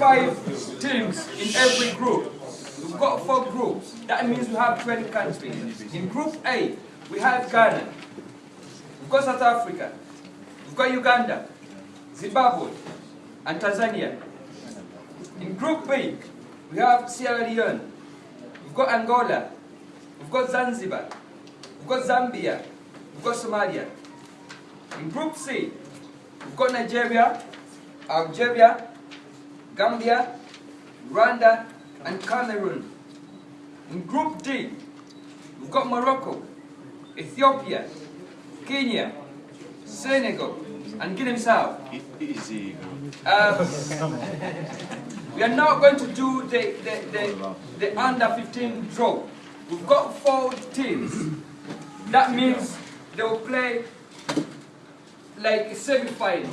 five teams in every group. We've got four groups. That means we have 20 countries. In Group A, we have Ghana. We've got South Africa. We've got Uganda, Zimbabwe, and Tanzania. In Group B, we have Sierra Leone. We've got Angola. We've got Zanzibar. We've got Zambia. We've got Somalia. In Group C, we've got Nigeria, Algeria, Gambia, Rwanda, and Cameroon. In Group D, we've got Morocco, Ethiopia, Kenya, Senegal, and Guinea-Bissau. Easy. Um, we are now going to do the, the, the, the under 15 draw. We've got four teams. That means they will play like a semi-final.